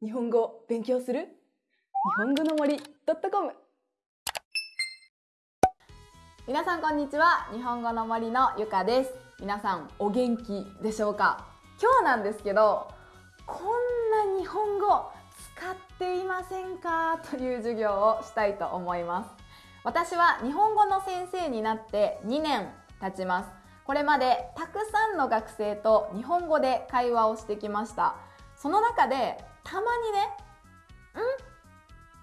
日本語を勉強する？日本語の森 .com 皆さんこんにちは。日本語の森のゆかです。皆さんお元気でしょうか？今日なんですけどこんな日本語使っていませんか？という授業をしたいと思います。私は日本語の先生になって2年経ちます。これまでたくさんの学生と日本語で会話をしてきました。その中でたまにねん？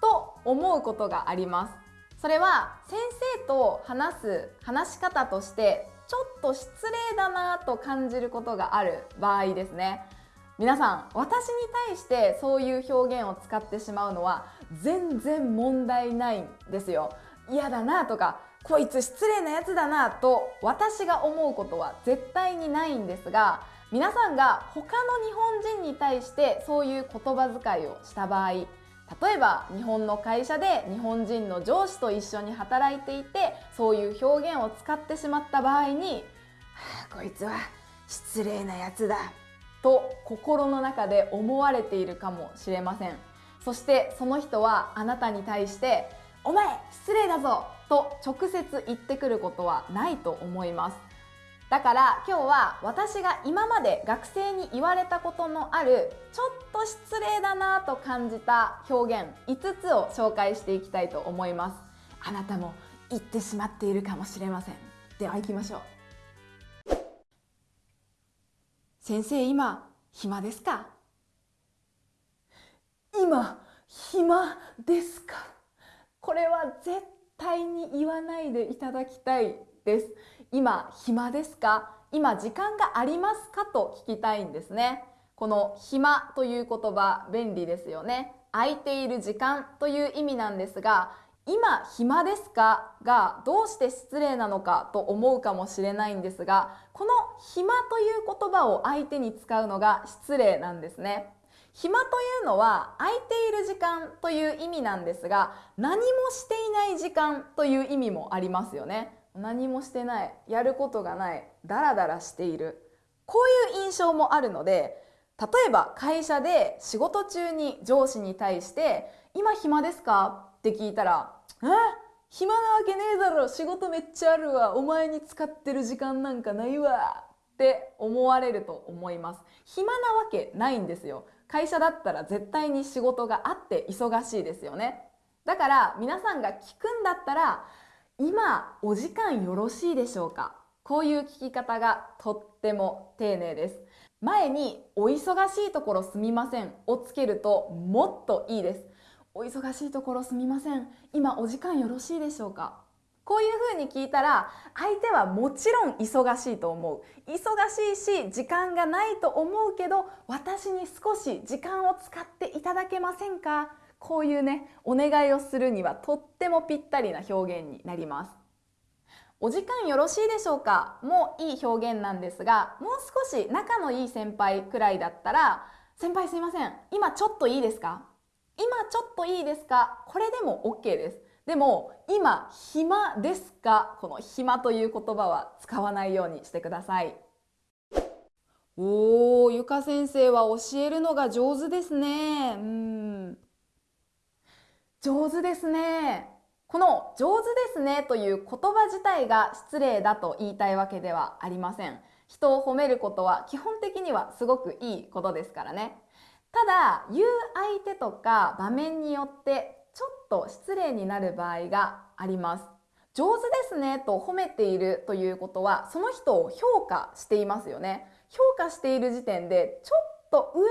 と思うことがあります。それは先生と話す話し方としてちょっと失礼だなと感じることがある場合ですね。皆さん私に対してそういう表現を使ってしまうのは全然問題ないんですよ。嫌だなとかこいつ失礼なやつだなと私が思うことは絶対にないんですが皆さんが他の日本人に対してそういう言葉遣いをした場合例えば日本の会社で日本人の上司と一緒に働いていてそういう表現を使ってしまった場合に「はあ、こいつは失礼なやつだ」と心の中で思われているかもしれませんそしてその人はあなたに対して「お前失礼だぞ!」と直接言ってくることはないと思いますだから今日は私が今まで学生に言われたことのあるちょっと失礼だなと感じた表現5つを紹介していきたいと思います。あなたも言ってしまっているかもしれません。では行きましょう。先生今暇ですか？今暇ですか？これは絶対に言わないでいただきたいです。今暇ですか？今時間がありますか？と聞きたいんですね。この暇という言葉便利ですよね。空いている時間という意味なんですが今暇ですか？がどうして失礼なのかと思うかもしれないんですがこの暇という言葉を相手に使うのが失礼なんですね。暇というのは空いている時間という意味なんですが何もしていない時間という意味もありますよね。何もしてないやることがないダラダラしている。こういう印象もあるので例えば会社で仕事中に上司に対して「今暇ですか?」って聞いたら「え？暇なわけねえだろ仕事めっちゃあるわお前に使ってる時間なんかないわ」って思われると思います。暇なわけないんですよ。会社だったら絶対に仕事があって忙しいですよね。だから皆さんが聞くんだったら今お時間よろしいでしょうか？こういう聞き方がとっても丁寧です。前にお忙しいところすみません。をつけるともっといいです。お忙しいところすみません。今お時間よろしいでしょうか？こういうふうに聞いたら相手はもちろん忙しいと思う。忙しいし時間がないと思うけど私に少し時間を使っていただけませんか？こういうねお願いをするにはとってもぴったりな表現になります。お時間よろしいでしょうか？もいい表現なんですがもう少し仲のいい先輩くらいだったら先輩すいません今ちょっといいですか？今ちょっといいですか？これでも OK です。でも今暇ですか？この暇という言葉は使わないようにしてください。おーゆか先生は教えるのが上手ですね。うん。上手ですね。この上手ですねという言葉自体が失礼だと言いたいわけではありません。人を褒めることは基本的にはすごくいいことですからね。ただ言う相手とか場面によってちょっと失礼になる場合があります。上手ですねと褒めているということはその人を評価していますよね。評価している時点でちょっと上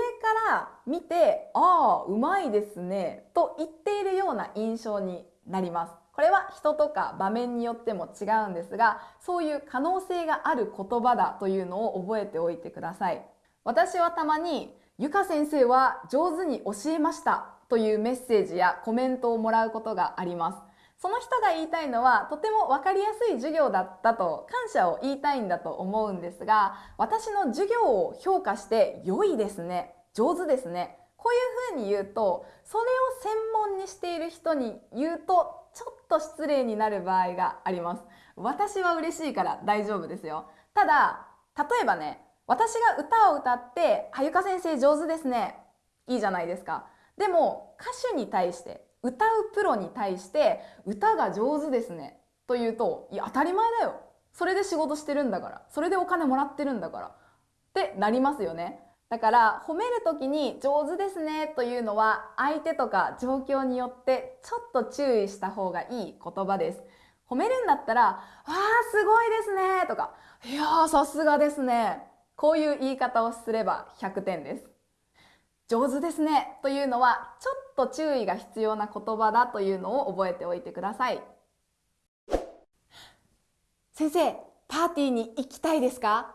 から見て「ああうまいですね」と言っているような印象になります。これは人とか場面によっても違うんですがそういう可能性がある言葉だというのを覚えておいてください。私はたまに「ゆか先生は上手に教えました」というメッセージやコメントをもらうことがあります。その人が言いたいのはとても分かりやすい授業だったと感謝を言いたいんだと思うんですが私の授業を評価して良いですね。上手ですね。こういうふうに言うとそれを専門にしている人に言うとちょっと失礼になる場合があります。私は嬉しいから大丈夫ですよ。ただ例えばね私が歌を歌って「あゆか先生上手ですね」いいじゃないですかでも歌手に対して歌うプロに対して歌が上手ですね。と言うといや当たり前だよ。それで仕事してるんだから。それでお金もらってるんだから。ってなりますよね。だから褒める時に上手ですね。というのは相手とか状況によってちょっと注意した方がいい言葉です。褒めるんだったら「わあすごいですね」とか「いやーさすがですね」こういう言い方をすれば100点です。上手ですね。というのはちょっと注意が必要な言葉だというのを覚えておいてください。先生パーティーに行きたいですか？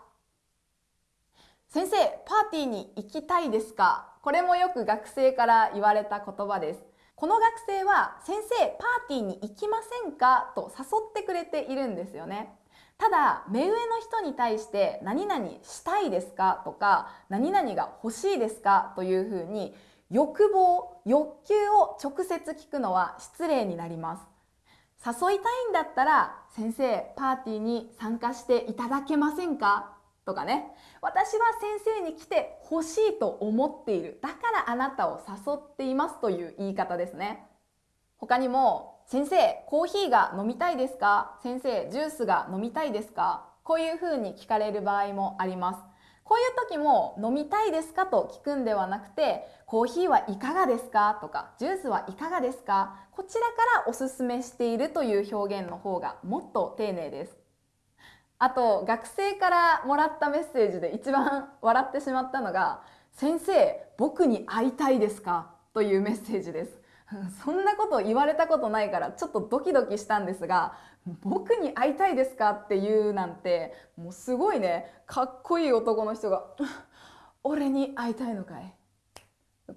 先生パーティーに行きたいですか？これもよく学生から言われた言葉です。この学生は先生パーティーに行きませんか？と誘ってくれているんですよね。ただ目上の人に対して何々したいですか？とか何々が欲しいですか？というふうに欲望欲求を直接聞くのは失礼になります。誘いたいんだったら先生パーティーに参加していただけませんか？とかね。私は先生に来て欲しいと思っている。だからあなたを誘っていますという言い方ですね。他にも先生コーヒーが飲みたいですか？先生ジュースが飲みたいですか？こういうふうに聞かれる場合もあります。こういう時も飲みたいですか？と聞くんではなくてコーヒーはいかがですか？とかジュースはいかがですか？こちらからおすすめしているという表現の方がもっと丁寧です。あと学生からもらったメッセージで一番笑ってしまったのが「先生僕に会いたいですか?」というメッセージです。そんなこと言われたことないからちょっとドキドキしたんですが「僕に会いたいですか?」って言うなんてもうすごいねかっこいい男の人が「俺に会いたいのかい?」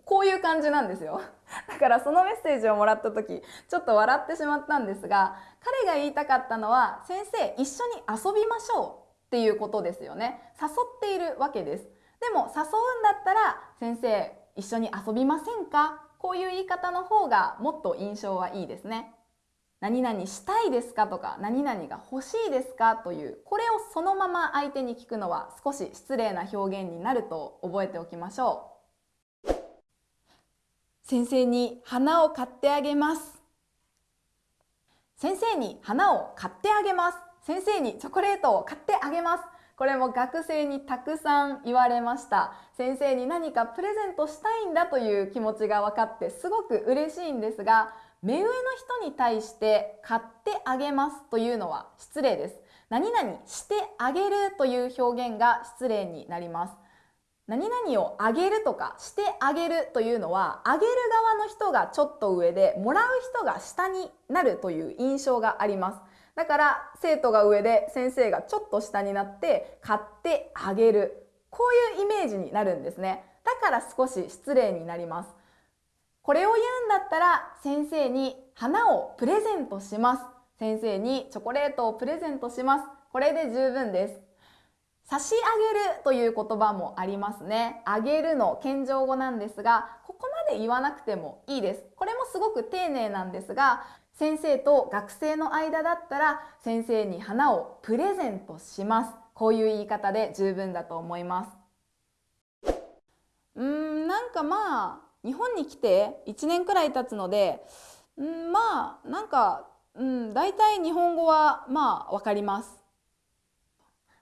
こういう感じなんですよ だからそのメッセージをもらった時ちょっと笑ってしまったんですが彼が言いたかったのは先生一緒に遊びましょうっていうことですよね誘っているわけですでも誘うんだったら先生一緒に遊びませんかこういう言い方の方がもっと印象はいいですね。何々したいですかとか何々が欲しいですかというこれをそのまま相手に聞くのは少し失礼な表現になると覚えておきましょう。先生に花を買ってあげます。先生に花を買ってあげます。先生にチョコレートを買ってあげます。これも学生にたくさん言われました。先生に何かプレゼントしたいんだという気持ちが分かってすごく嬉しいんですが目上の人に対して買ってあげますというのは失礼です。何々してあげるという表現が失礼になります。何々をあげるとかしてあげるというのはあげる側の人がちょっと上でもらう人が下になるという印象があります。だから生徒が上で先生がちょっと下になって買ってあげる。こういうイメージになるんですね。だから少し失礼になります。これを言うんだったら先生に花をプレゼントします。先生にチョコレートをプレゼントします。これで十分です。差し上げるという言葉もありますね。あげるの謙譲語なんですが、ここまで言わなくてもいいです。これもすごく丁寧なんですが、先生と学生の間だったら、先生に花をプレゼントします。こういう言い方で十分だと思います。うーん、なんかまあ、日本に来て1年くらい経つので、うん、まあ、なんか、うん、大体日本語はまあ、わかります。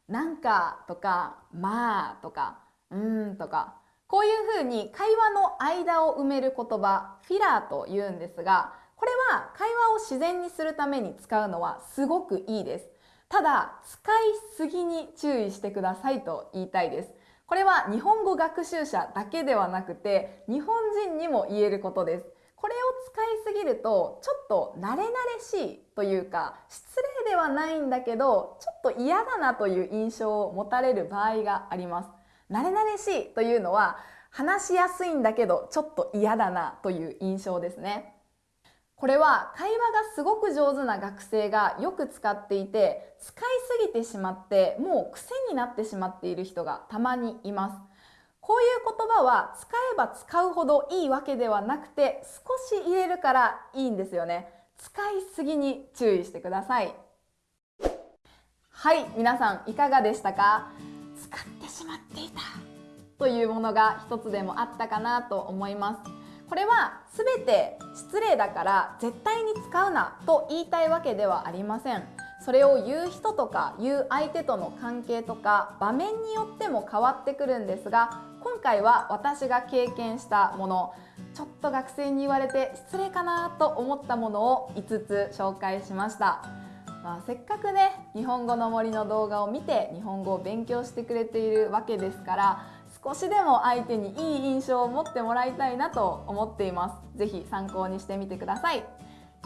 なんかとか、まあとか、うんとか、こういうふうに会話の間を埋める言葉、フィラーと言うんですが、これは会話を自然にするために使うのはすごくいいです。ただ、使いすぎに注意してくださいと言いたいです。これは日本語学習者だけではなくて、日本人にも言えることです。これを使いすぎるとちょっと慣れ慣れしいというか失礼ではないんだけどちょっと嫌だなという印象を持たれる場合があります。慣れ慣れしいというのは話しやすいんだけどちょっと嫌だなという印象ですね。これは会話がすごく上手な学生がよく使っていて使いすぎてしまってもう癖になってしまっている人がたまにいます。こういう言葉は使えば使うほどいいわけではなくて少し入れるからいいんですよね。使いすぎに注意してください。はい皆さんいかがでしたか？使ってしまっていた。というものが一つでもあったかなと思います。これは全て失礼だから絶対に使うなと言いたいわけではありません。それを言う人とか言う相手との関係とか場面によっても変わってくるんですが今回は私が経験したものちょっと学生に言われて失礼かなと思ったものを5つ紹介しました、まあ、せっかくね日本語の森の動画を見て日本語を勉強してくれているわけですから少しでも相手にいい印象を持ってもらいたいなと思っています。ぜひ参考にしてみてください。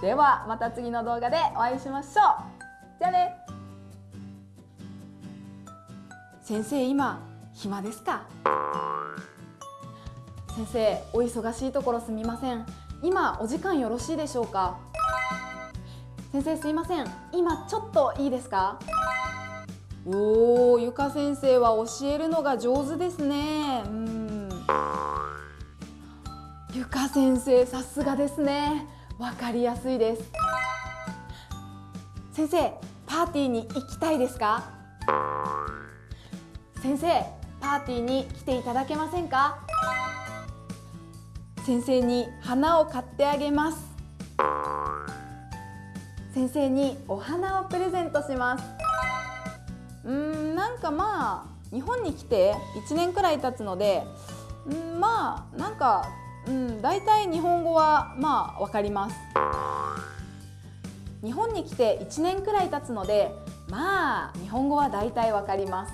ではまた次の動画でお会いしましょう。じゃあね。先生今暇ですか？先生お忙しいところすみません。今お時間よろしいでしょうか？先生すいません。今ちょっといいですか？おーゆか先生は教えるのが上手ですね。うん。ゆか先生さすがですね。わかりやすいです。先生パーティーに行きたいですか？先生パーティーに来ていただけませんか？先生に花を買ってあげます。先生にお花をプレゼントします。うんなんかまあ日本に来て1年くらい経つのでうんまあなんかうん大体日本語はまあ分かります。日本に来て1年くらい経つのでまあ日本語は大体分かります。